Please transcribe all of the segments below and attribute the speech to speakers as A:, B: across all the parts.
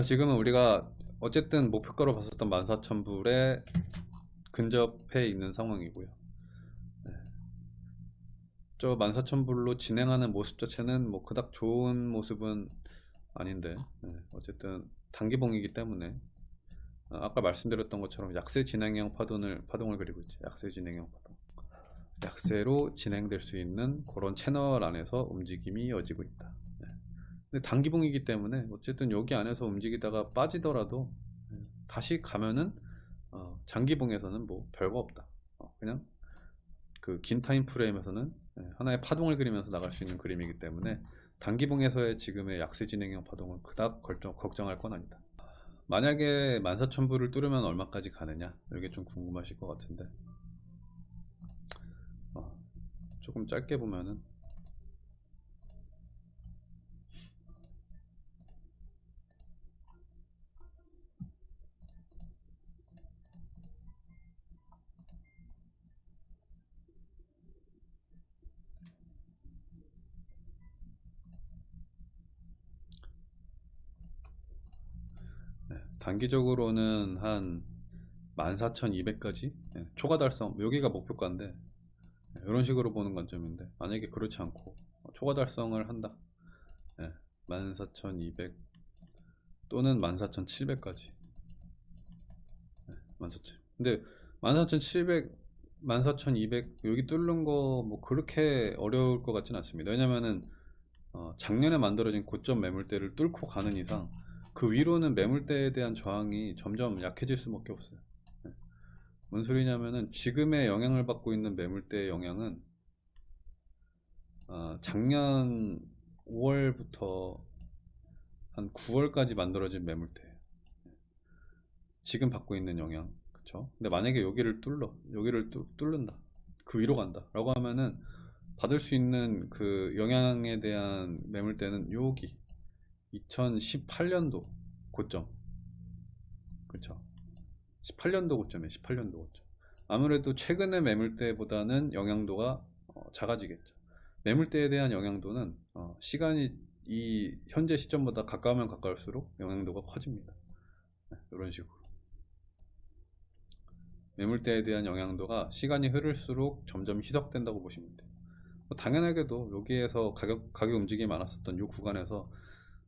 A: 지금은 우리가 어쨌든 목표가로 봤었던 14,000불에 근접해 있는 상황이고요. 네. 저 14,000불로 진행하는 모습 자체는 뭐 그닥 좋은 모습은 아닌데 네. 어쨌든 단기봉이기 때문에 어, 아까 말씀드렸던 것처럼 약세 진행형 파동을 파동을 그리고 있죠. 약세 진행형 파동. 약세로 진행될 수 있는 그런 채널 안에서 움직임이 이어지고 있다. 네. 단기봉이기 때문에 어쨌든 여기 안에서 움직이다가 빠지더라도 네, 다시 가면은 어, 장기봉에서는 뭐 별거 없다. 어, 그냥 그 긴 타임 프레임에서는 네, 하나의 파동을 그리면서 나갈 수 있는 그림이기 때문에 단기봉에서의 지금의 약세 진행형 파동은 그닥 걱정, 걱정할 건 아니다. 만약에 14,000불을 뚫으면 얼마까지 가느냐 이게 좀 궁금하실 것 같은데 어, 조금 짧게 보면은 네, 단기적으로는 한 14,200까지? 네, 초과 달성 여기가 목표가인데 네, 이런 식으로 보는 관점인데 만약에 그렇지 않고 어, 초과 달성을 한다. 네, 14,200 또는 14,700까지. 네, 14,000 근데 14,700 14,200 여기 뚫는 거 뭐 그렇게 어려울 것 같지는 않습니다. 왜냐면은 어, 작년에 만들어진 고점 매물대를 뚫고 가는 이상 그 위로는 매물대에 대한 저항이 점점 약해질 수밖에 없어요. 네. 뭔 소리냐면은 지금의 영향을 받고 있는 매물대의 영향은 어, 작년 5월부터 한 9월까지 만들어진 매물대예요. 네. 지금 받고 있는 영향, 그쵸? 근데 만약에 여기를 뚫러, 여기를 뚫, 뚫는다, 그 위로 간다, 라고 하면은 받을 수 있는 그 영향에 대한 매물대는 여기 2018년도 고점. 그쵸? 18년도 고점에 18년도 고점. 아무래도 최근의 매물대보다는 영향도가 어, 작아지겠죠. 매물대에 대한 영향도는 어, 시간이 이 현재 시점보다 가까우면 가까울수록 영향도가 커집니다. 네, 이런 식으로. 매물대에 대한 영향도가 시간이 흐를수록 점점 희석된다고 보시면 돼요. 뭐 당연하게도 여기에서 가격, 가격 움직임이 많았었던 이 구간에서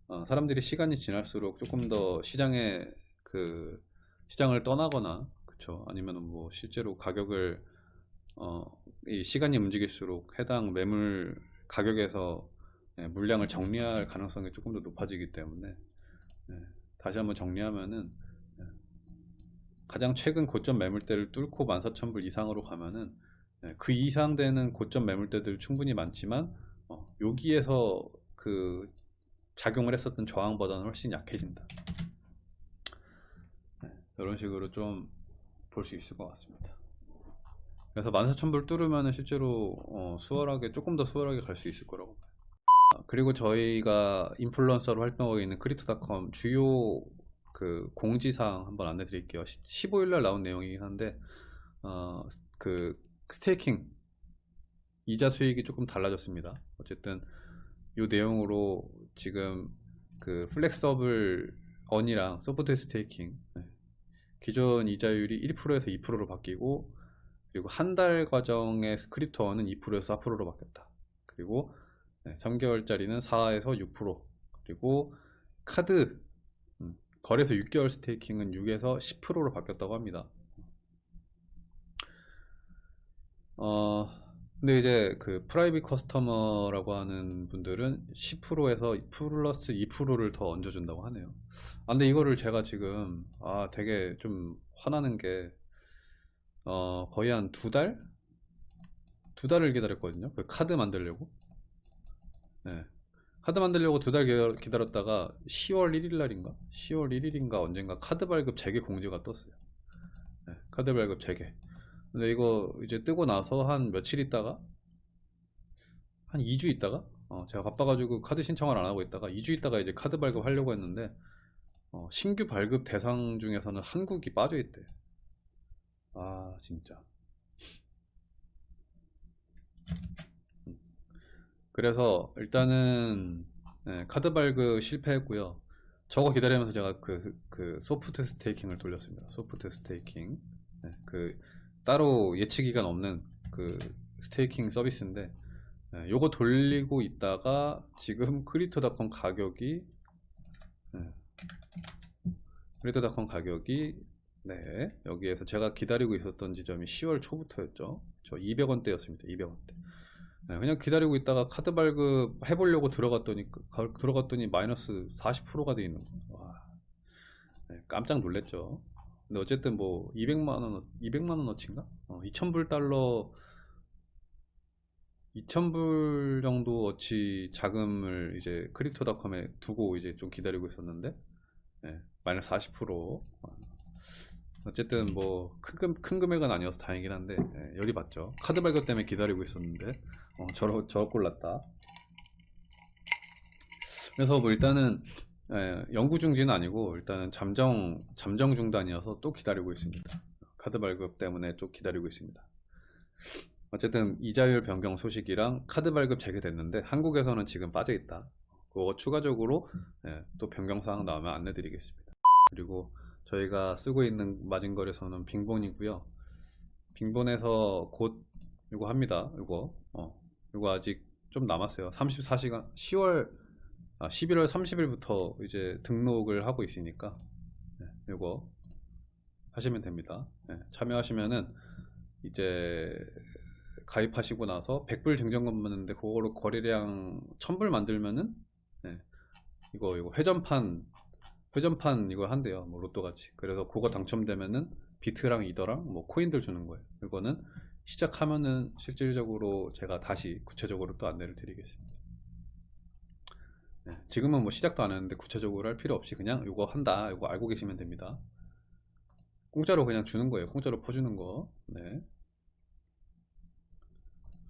A: 어, 사람들이 시간이 지날수록 조금 더 시장에 그 시장을 떠나거나 그쵸? 아니면 뭐 실제로 가격을 어, 이 시간이 움직일수록 해당 매물 가격에서 예, 물량을 정리할 가능성이 조금 더 높아지기 때문에 예, 다시 한번 정리하면은 예, 가장 최근 고점 매물대를 뚫고 14,000불 이상으로 가면은 예, 그 이상 되는 고점 매물대들 충분히 많지만 어, 여기에서 그 작용을 했었던 저항보다는 훨씬 약해진다. 네, 이런 식으로 좀 볼 수 있을 것 같습니다. 그래서 14,000불 뚫으면 실제로 어, 수월하게 조금 더 수월하게 갈 수 있을 거라고 봐요. 아, 그리고 저희가 인플루언서로 활동하고 있는 크립토닷컴 주요 그 공지사항 한번 안내 드릴게요. 15일 날 나온 내용이긴 한데 어, 그 staking 이자 수익이 조금 달라졌습니다. 어쨌든 이 내용으로 지금 그 flexible earn이랑 soft staking 네. 기존 이자율이 1%에서 2%로 바뀌고 그리고 한 달 과정의 crypto earn은 2%에서 4%로 바뀌었다. 그리고 네, 3개월짜리는 4에서 6% 그리고 카드 음, 거래소 6개월 staking은 6에서 10%로 바뀌었다고 합니다. 어, 근데 이제 그 private customer라고 하는 분들은 10%에서 플러스 2%를 더 얹어준다고 하네요. 아, 근데 이거를 제가 지금 아 되게 좀 화나는 게 어, 거의 한 두 달? 두 달을 기다렸거든요. 그 카드 만들려고. 네. 카드 만들려고 두 달 기다렸다가 10월 1일 날인가? 10월 1일인가 언젠가 카드 발급 재개 공지가 떴어요. 네. 카드 발급 재개. 근데 이거 이제 뜨고 나서 한 며칠 있다가 한 2주 있다가 어, 제가 바빠가지고 카드 신청을 안 하고 있다가 2주 있다가 이제 카드 발급 하려고 했는데 어, 신규 발급 대상 중에서는 한국이 빠져 있대. 아 진짜. 음. 그래서 일단은 네, 카드 발급 실패했고요. 저거 기다리면서 제가 그, 그 soft staking을 돌렸습니다. soft staking. 네, 그 따로 예치 기간 없는 그 staking 서비스인데 네, 요거 돌리고 있다가 지금 Crypto.com 가격이 네, Crypto.com 가격이 네 여기에서 제가 기다리고 있었던 지점이 10월 초부터였죠. 저 200원대였습니다. 200원대. 네, 그냥 기다리고 있다가 카드 발급 해보려고 들어갔더니 들어갔더니 마이너스 40%가 돼 있는 거. 와, 네, 깜짝 놀랐죠. 근데 어쨌든 뭐 200만 원, 200만 원어치인가? 어, 2,000불 달러, 2,000불 정도 어치 자금을 이제 크립토닷컴에 두고 이제 좀 기다리고 있었는데, 네, 마이너스 40%. 어, 어쨌든 뭐 큰, 금- 큰 금액은 아니어서 다행이긴 한데 예, 열이 받죠. 카드 발급 때문에 기다리고 있었는데 어, 저러 저러 꼴났다. 그래서 뭐 일단은 예, 영구 중지는 아니고 일단은 잠정 잠정 중단이어서 또 기다리고 있습니다. 카드 발급 때문에 좀 기다리고 있습니다. 어쨌든 이자율 변경 소식이랑 카드 발급 재개됐는데 한국에서는 지금 빠져 있다. 그거 추가적으로 예, 또 변경 사항 나오면 안내드리겠습니다. 그리고 저희가 쓰고 있는 마진거래소는 빙본이고요. 빙본에서 곧 이거 합니다. 이거 어, 이거 아직 좀 남았어요. 34시간 10월 아, 11월 30일부터 이제 등록을 하고 있으니까 네, 이거 하시면 됩니다. 네, 참여하시면은 이제 가입하시고 나서 100불 증정금 받는데 그거로 거래량 1000불 만들면은 네, 이거 이거 회전판 회전판 이거 한대요. 뭐 로또 같이. 그래서 그거 당첨되면은 비트랑 이더랑 뭐 코인들 주는 거예요. 이거는 시작하면은 실질적으로 제가 다시 구체적으로 또 안내를 드리겠습니다. 네, 지금은 뭐 시작도 안 했는데 구체적으로 할 필요 없이 그냥 이거 한다. 이거 알고 계시면 됩니다. 공짜로 그냥 주는 거예요. 공짜로 퍼주는 거. 네.